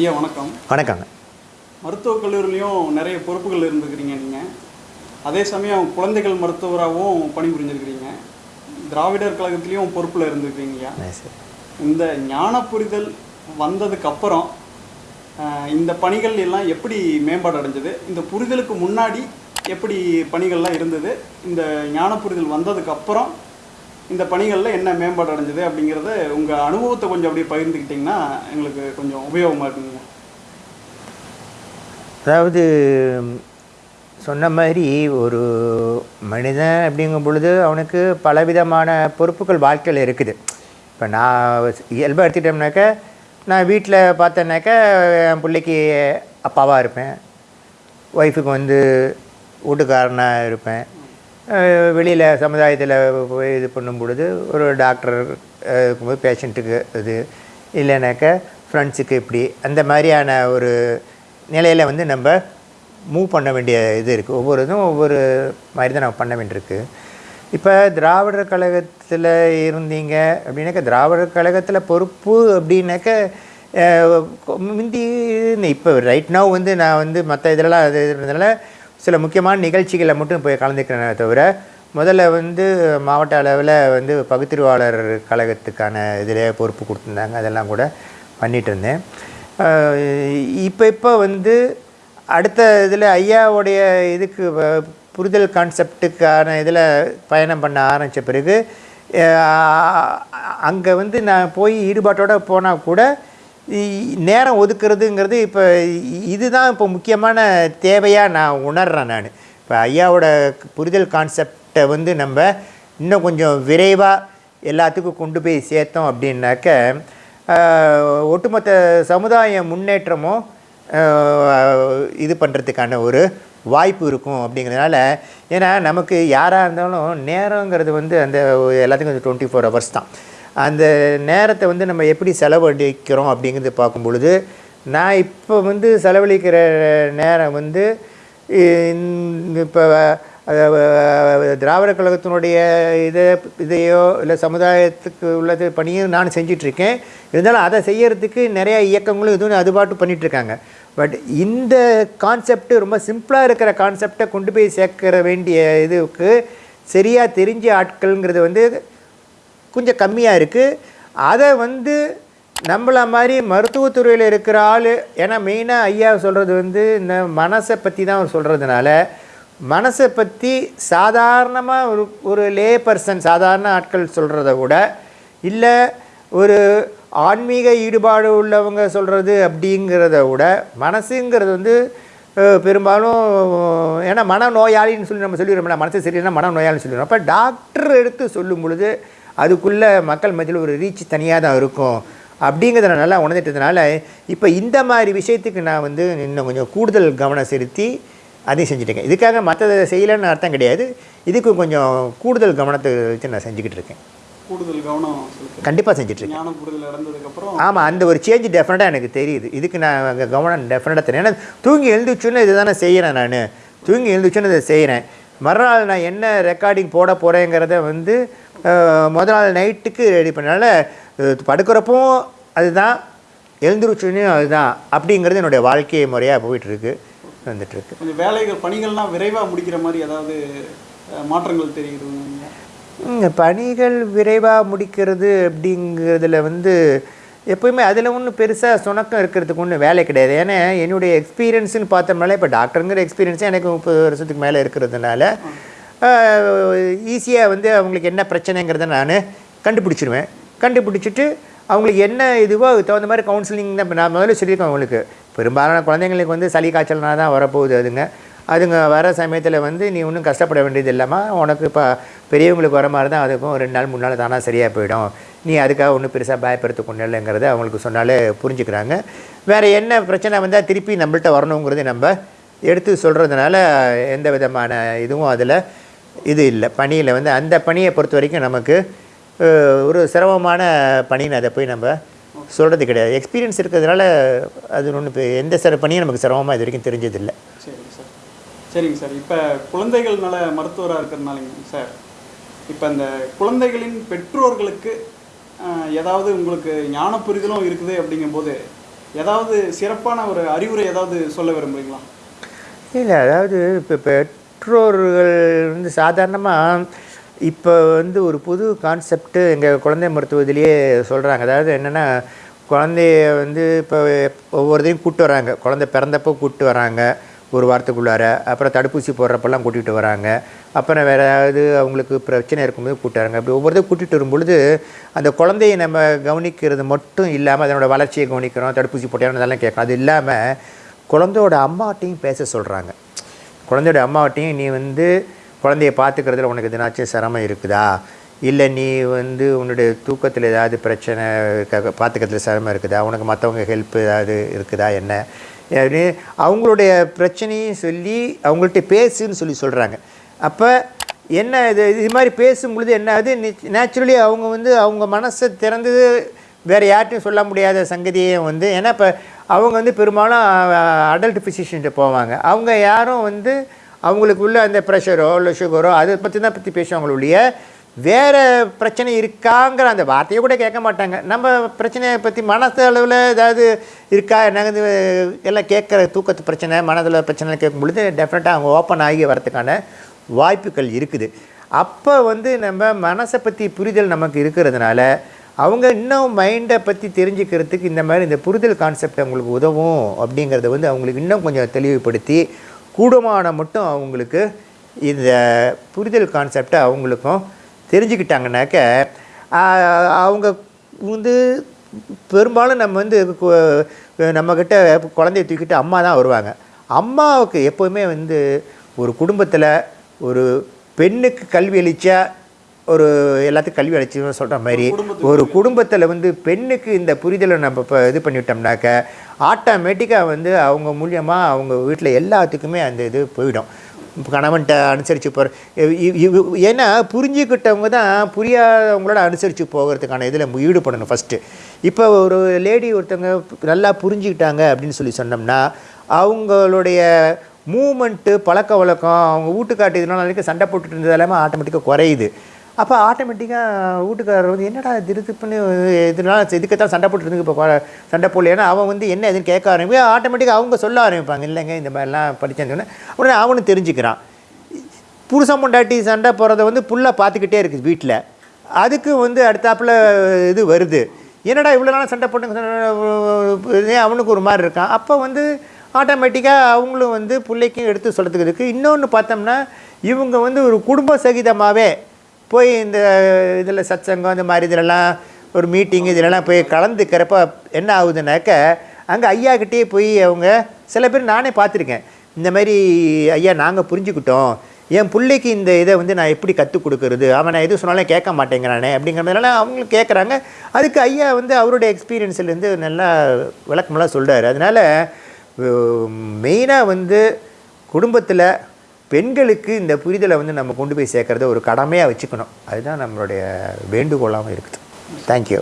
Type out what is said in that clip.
ஐயா வணக்கம். வணக்கங்க. மருத்துவக் கல்லூரிலையும் நிறைய பொறுப்புகள் இருந்துக்கிறீங்க நீங்கள் அதே சமயம் குழந்தைகள் மருத்துவராகவும் பணிபுரிஞ்சிருக்கிறீங்க. திராவிடர் கழகத்திலையும் பொறுப்பில் இருந்துக்கிறீங்க ஐயா. இந்த ஞான புரிதல் வந்ததுக்கு அப்புறம் ஆஹ், இந்த பணிகள் எல்லாம் எப்படி மேம்பாடு அடைஞ்சது? இந்த புரிதலுக்கு முன்னாடி எப்படி பணிகள்லாம் இருந்தது? இந்த ஞான புரிதல் வந்ததுக்கு அப்புறம் இந்த பணிகளில் என்ன மேம்பாடு அடைஞ்சது அப்படிங்கிறத உங்கள் அனுபவத்தை கொஞ்சம் அப்படியே பகிர்ந்துக்கிட்டிங்கன்னா எங்களுக்கு கொஞ்சம் உபயோகமாக இருக்குங்க. அதாவது சொன்ன மாதிரி ஒரு மனிதன் அப்படிங்கும் பொழுது அவனுக்கு பலவிதமான பொறுப்புகள் வாழ்க்கையில் இருக்குது. இப்போ நான் இயல்பாக எடுத்துக்கிட்டோம்னாக்க நான் வீட்டில் பார்த்தேன்னாக்கா என் பிள்ளைக்கு அப்பாவாக இருப்பேன். ஒய்ஃபுக்கு வந்து வீட்டுக்காரனாக இருப்பேன். வெளியில் சமுதாயத்தில் போய் இது பண்ணும் பொழுது ஒரு டாக்டர் இருக்கும்போது பேஷண்ட்டுக்கு இது இல்லைனாக்கா ஃப்ரெண்ட்ஸுக்கு இப்படி. அந்த மாதிரியான ஒரு நிலையில் வந்து நம்ம மூவ் பண்ண வேண்டிய இது இருக்குது ஒவ்வொரு இதுவும் ஒவ்வொரு மாதிரி தான் நம்ம பண்ண வேண்டியிருக்கு. இப்போ திராவிடர் கழகத்தில் இருந்தீங்க அப்படின்னாக்கா திராவிடர் கழகத்தில் பொறுப்பு அப்படின்னாக்க முந்தி இப்போ ரைட் நவ் வந்து நான் வந்து மற்ற இதெல்லாம் இது இருந்ததுனால சில முக்கியமான நிகழ்ச்சிகளை மட்டும் போய் கலந்துக்கிறேனே தவிர முதல்ல வந்து மாவட்ட அளவில் வந்து பகுத்தறிவாளர் கழகத்துக்கான இதில் பொறுப்பு கொடுத்துருந்தாங்க. அதெல்லாம் கூட பண்ணிகிட்டு இருந்தேன். இப்போ இப்போ வந்து அடுத்த இதில் ஐயாவுடைய இதுக்கு வ- புரிதல் கான்செப்டுக்கான இதில் பயணம் பண்ண ஆரம்பித்த பிறகு அங்கே வந்து நான் போய் ஈடுபாட்டோடு போனால் கூட நேரம் ஒதுக்குறதுங்கிறது இப்போ இதுதான் இப்போ முக்கியமான தேவையாக நான் உணர்கிறேன் நான். இப்போ ஐயாவோட புரிதல் கான்செப்டை வந்து நம்ம இன்னும் கொஞ்சம் விரைவாக எல்லாத்துக்கும் கொண்டு போய் சேர்த்தோம் அப்படின்னாக்க ஒட்டுமொத்த சமுதாய முன்னேற்றமும் இது பண்ணுறதுக்கான ஒரு வாய்ப்பு இருக்கும் அப்படிங்கிறதுனால ஏன்னா நமக்கு யாராக இருந்தாலும் நேரங்கிறது வந்து அந்த எல்லாத்துக்கும் டுவெண்ட்டி ஃபோர் ஹவர்ஸ் தான். அந்த நேரத்தை வந்து நம்ம எப்படி செலவழிக்கிறோம் அப்படிங்கிறது பார்க்கும் பொழுது நான் இப்போ வந்து செலவழிக்கிற நேரம் வந்து இப்போ திராவிட கழகத்தினுடைய இதை இதையோ இல்லை சமுதாயத்துக்கு உள்ளது பணியும் நான் செஞ்சிட்ருக்கேன். இருந்தாலும் அதை செய்யறதுக்கு நிறையா இயக்கங்களும் இதுவும் அது பாட்டு பண்ணிகிட்ருக்காங்க பட் இந்த கான்செப்ட் ரொம்ப சிம்பிளாக இருக்கிற கான்செப்டை கொண்டு போய் சேர்க்கிற வேண்டிய இதுக்கு சரியாக தெரிஞ்ச ஆட்கள்ங்கிறது வந்து கொஞ்சம் கம்மியாக இருக்குது அதை வந்து நம்மள மாதிரி மருத்துவத்துறையில் இருக்கிற ஆள் ஏன்னா மெயினாக ஐயா சொல்கிறது வந்து இந்த மனசை பற்றி தான் அவர் சொல்கிறதுனால மனசை பற்றி சாதாரணமாக ஒரு ஒரு லே பர்சன் சாதாரண ஆட்கள் சொல்கிறத விட இல்லை ஒரு ஆன்மீக ஈடுபாடு உள்ளவங்க சொல்கிறது அப்படிங்கிறத விட மனசுங்கிறது வந்து பெரும்பாலும் ஏன்னா மனநோயாளின்னு சொல்லி நம்ம சொல்லிடுறோம்ல மனசு சரியில்லைன்னா மனநோயாளின்னு சொல்லிடுறோம். அப்போ டாக்டர் எடுத்து சொல்லும் பொழுது அதுக்குள்ளே மக்கள் மத்தியில் ஒரு ரீச் தனியாக தான் இருக்கும். அப்படிங்கிறத நான் நல்லா உணர்ந்துட்டதுனால இப்போ இந்த மாதிரி விஷயத்துக்கு நான் வந்து இன்னும் கொஞ்சம் கூடுதல் கவனம் செலுத்தி அதையும் செஞ்சுட்டேங்க. இதுக்காக மற்றதை செய்யலைன்னு அர்த்தம் கிடையாது. இதுக்கு கொஞ்சம் கூடுதல் கவனத்தை வச்சு நான் செஞ்சுக்கிட்டு இருக்கேன். கூடுதல் கவனம் கண்டிப்பாக செஞ்சுட்ருக்கேன் ஆமாம் அந்த ஒரு சேஞ்ச் டெஃபினட்டாக எனக்கு தெரியுது. இதுக்கு நான் கவனம் டெஃபினட்டாக தெரியும். ஏன்னா தூங்கி எழுந்துச்சுன்னு இதை தானே செய்கிறேன் நான். தூங்கி எழுந்துச்சுன்னு இதை செய்கிறேன் மறுநாள் நான் என்ன ரெக்கார்டிங் போட போகிறேங்கிறத வந்து அஹ், முத நாள் நைட்டுக்கு ரெடி பண்ணனால படுக்கிறப்பவும் அதுதான் எழுந்துருச்சுன்னு அதுதான் அப்படிங்கிறது என்னுடைய வாழ்க்கை முறையாக போயிட்டுருக்கு வந்துட்டுருக்கு. கொஞ்சம் வேலைகள் பணிகள்லாம் விரைவாக முடிக்கிற மாதிரி ஏதாவது மாற்றங்கள் இந்த பணிகள் விரைவாக முடிக்கிறது அப்படிங்கிறதுல வந்து எப்போயுமே அதில் ஒன்றும் பெருசாக சுணக்கம் இருக்கிறதுக்கு ஒன்றும் வேலை கிடையாது. ஏன்னா என்னுடைய எக்ஸ்பீரியன்ஸ்னு பார்த்தோம்னால இப்போ டாக்டருங்கிற எக்ஸ்பீரியன்ஸே எனக்கு முப்பது வருஷத்துக்கு மேலே இருக்கிறதுனால ஈஸியாக வந்து அவங்களுக்கு என்ன பிரச்சனைங்கிறத நான் கண்டுபிடிச்சிடுவேன் கண்டுபிடிச்சிட்டு அவங்களுக்கு என்ன இதுவோ அதுக்கு தகுந்த மாதிரி கவுன்சிலிங் தான் நான் முதல்ல சொல்லியிருக்கேன் அவங்களுக்கு. பெரும்பாலான குழந்தைங்களுக்கு வந்து சளி காய்ச்சல்னா தான் வரப்போகுது அதுங்க. அதுங்க வர சமயத்தில் வந்து நீ ஒன்றும் கஷ்டப்பட வேண்டியது இல்லாமல் உனக்கு இப்போ பெரியவங்களுக்கு வர மாதிரி தான் அதுக்கும் ரெண்டு நாள் மூணு நாள் தானாக சரியாக போயிடும். நீ அதுக்காக ஒன்றும் பெருசாக பயப்படுத்த கொண்டு இல்லைங்கிறத அவங்களுக்கு சொன்னாலே புரிஞ்சுக்கிறாங்க. வேறு என்ன பிரச்சனை வந்தால் திருப்பி நம்மள்ட்ட வரணுங்கிறது நம்ம எடுத்து சொல்கிறதுனால எந்த விதமான இதுவும் அதில் இது இல்லை. பணியில் வந்து அந்த பணியை பொறுத்த வரைக்கும் நமக்கு ஒரு சிரமமான பணின்னு அதை போய் நம்ம சொல்கிறது கிடையாது. எக்ஸ்பீரியன்ஸ் இருக்கிறதுனால அது ஒன்று இப்போ எந்த சிற பணியும் நமக்கு சிரமமாக இது வரைக்கும் தெரிஞ்சதில்லை. சரிங்க சார். சரிங்க சார். இப்போ குழந்தைகள் நல மருத்துவராக இருக்கிறனாலங்க சார் இப்போ இந்த குழந்தைகளின் பெற்றோர்களுக்கு ஏதாவது உங்களுக்கு ஞான புரிதலும் இருக்குது அப்படிங்கும்போது ஏதாவது சிறப்பான ஒரு அறிவுரை ஏதாவது சொல்ல விரும்புறீங்களா? இல்லை அதாவது இப்போ பெற்றோர்கள் வந்து சாதாரணமாக இப்போ வந்து ஒரு புது கான்செப்ட்டு எங்கள் குழந்தை மருத்துவத்திலேயே சொல்கிறாங்க அதாவது என்னென்னா குழந்தைய வந்து இப்போ ஒவ்வொருத்தையும் கூப்பிட்டு வராங்க. குழந்தை பிறந்தப்போ கூப்பிட்டு வராங்க ஒரு வாரத்துக்குள்ளார. அப்புறம் தடுப்பூசி போடுறப்பெல்லாம் கூட்டிகிட்டு வராங்க. அப்புறம் வேறு ஏதாவது அவங்களுக்கு பிரச்சனை இருக்கும்போது கூப்பிட்டு வராங்க. அப்படி ஒவ்வொருத்தையும் கூட்டிகிட்டு வரும்பொழுது அந்த குழந்தையை நம்ம கவனிக்கிறது மட்டும் இல்லாமல் அதனோட வளர்ச்சியை கவனிக்கிறோம் தடுப்பூசி போட்டோம் அதெல்லாம் கேட்கணும் அது இல்லாமல் குழந்தையோட அம்மாட்டையும் பேச சொல்கிறாங்க குழந்தையோட அம்மாவட்டையும் நீ வந்து குழந்தைய பார்த்துக்கிறதுல உனக்கு எதுனாச்சும் சிரமம் இருக்குதா? இல்லை நீ வந்து உன்னுடைய தூக்கத்தில் ஏதாவது பிரச்சனை இருக்க- பார்த்துக்கிறதுல சிரமம் இருக்குதா? உனக்கு மற்றவங்க ஹெல்ப் ஏதாவது இருக்குதா? என்ன? அப்படின்னு அவங்களுடைய பிரச்சனையும் சொல்லி அவங்கள்ட்ட பேசுன்னு சொல்லி சொல்கிறாங்க அப்போ என்ன இது? இது மாதிரி பேசும்பொழுது என்ன ஆகுது? நேச்சுரலி அவங்க வந்து அவங்க மனசை திறந்து வேறு யார்ட்டையும் சொல்ல முடியாத சங்கதியை வந்து ஏன்னா இப்போ அவங்க வந்து பெரும்பாலும் அடல்ட் ஃபிசிஷியன்ட்டு போவாங்க. அவங்க யாரும் வந்து அவங்களுக்கு உள்ள அந்த ப்ரெஷரோ இல்லை சுகரோ அதை பற்றி தான் பற்றி பேசுவாங்களுடைய வேறு பிரச்சனை இருக்காங்கிற அந்த வார்த்தையை கூட கேட்க மாட்டாங்க. நம்ம பிரச்சனையை பற்றி மனசு அளவில் ஏதாவது இருக்கா? என்னது எல்லாம் கேட்குற தூக்கத்து பிரச்சனை மனதில் பிரச்சனை கேட்கும் பொழுது டெஃபினட்டாக அவங்க ஓப்பன் ஆகி வரதுக்கான வாய்ப்புகள் இருக்குது. அப்போ வந்து நம்ம மனசை பற்றி புரிதல் நமக்கு இருக்கிறதுனால அவங்க இன்னும் மைண்டை பற்றி தெரிஞ்சுக்கிறதுக்கு இந்த மாதிரி இந்த புரிதல் கான்செப்ட் அவங்களுக்கு உதவும் அப்படிங்கிறத வந்து அவங்களுக்கு இன்னும் கொஞ்சம் தெளிவுபடுத்தி கூடுமான மட்டும் அவங்களுக்கு இந்த புரிதல் கான்செப்டை அவங்களுக்கும் தெரிஞ்சுக்கிட்டாங்கனாக்க அவங்க வந்து பெரும்பாலும் நம்ம வந்து நம்மக்கிட்ட குழந்தைய தூக்கிட்டு அம்மா தான் வருவாங்க. அம்மாவுக்கு எப்போவுமே வந்து ஒரு குடும்பத்தில் ஒரு பெண்ணுக்கு கல்வி அளித்தா ஒரு எல்லாத்துக்கும் கல்வி அளிச்சுன்னு சொல்கிற மாதிரி ஒரு குடும்பத்தில் வந்து பெண்ணுக்கு இந்த புரிதலை நம்ம இப்போ இது பண்ணிவிட்டோம்னாக்க ஆட்டோமேட்டிக்காக வந்து அவங்க மூலியமாக அவங்க வீட்டில் எல்லாத்துக்குமே அந்த இது போயிடும். கணவன்கிட்ட அனுசரித்து போகிற ஏன்னா புரிஞ்சுக்கிட்டவங்க தான் புரியாதவங்களோட அனுசரித்து போகிறதுக்கான இதில் ஈடுபடணும் ஃபஸ்ட்டு இப்போ ஒரு லேடி ஒருத்தவங்க நல்லா புரிஞ்சுக்கிட்டாங்க அப்படின்னு சொல்லி சொன்னோம்னா அவங்களுடைய மூமெண்ட்டு பழக்க வழக்கம் அவங்க வீட்டுக்காட்டு இதனால வரைக்கும் சண்டை போட்டுட்டு இருந்தது எல்லாமே ஆட்டோமேட்டிக்காக குறையுது. அப்போ ஆட்டோமேட்டிக்காக வீட்டுக்காரர் வந்து என்னடா திருத்துப்புன்னு பண்ணி இதனால இதுக்கத்தான் சண்டை போட்டுருந்து இப்போ சண்டை போடல ஏன்னா அவன் வந்து என்ன எதுன்னு கேட்க ஆரம்பிக்க ஆட்டோமேட்டிக்காக அவங்க சொல்ல ஆரம்பிப்பாங்க. இல்லைங்க இந்த மாதிரிலாம் படித்தேன்னு உடனே அவனும் தெரிஞ்சுக்கிறான். புருஷன் பொண்டாட்டி சண்டை போகிறத வந்து புள்ள பார்த்துக்கிட்டே இருக்குது வீட்டில் அதுக்கு வந்து அடுத்தாப்புல இது வருது. என்னடா இவ்வளோ நாள் சண்டை போட்டு அவனுக்கு ஒரு மாதிரி இருக்கான்? அப்போ வந்து ஆட்டோமேட்டிக்காக அவங்களும் வந்து பிள்ளைக்கும் எடுத்து சொல்கிறதுக்கு இருக்குது இன்னொன்று பார்த்தோம்னா இவங்க வந்து ஒரு குடும்ப சகிதமாகவே போய் இந்த இதில் சத்சங்கம் இந்த மாதிரி இதிலெல்லாம் ஒரு மீட்டிங் இதிலெல்லாம் போய் கலந்துக்கிறப்ப என்ன ஆகுதுனாக்க அங்கே ஐயாக்கிட்டே போய் அவங்க சில பேர் நானே பார்த்துருக்கேன். இந்த மாதிரி ஐயா நாங்கள் புரிஞ்சுக்கிட்டோம். என் பிள்ளைக்கு இந்த இதை வந்து நான் எப்படி கற்றுக் கொடுக்கறது? அவன் நான் எது சொன்னாலும் கேட்க மாட்டேங்கிறானே அப்படிங்கிற மாதிரிலாம் அவங்களும் கேட்குறாங்க. அதுக்கு ஐயா வந்து அவருடைய எக்ஸ்பீரியன்ஸ்லேருந்து நல்லா விளக்கமெல்லாம் சொல்கிறார் அதனால் மெயினாக வந்து குடும்பத்தில் பெண்களுக்கு இந்த புரிதலை வந்து நம்ம கொண்டு போய் சேர்க்குறத ஒரு கடமையாக வச்சுக்கணும். அதுதான் நம்மளுடைய வேண்டுகோளாகவும் இருக்குது. தேங்க்யூ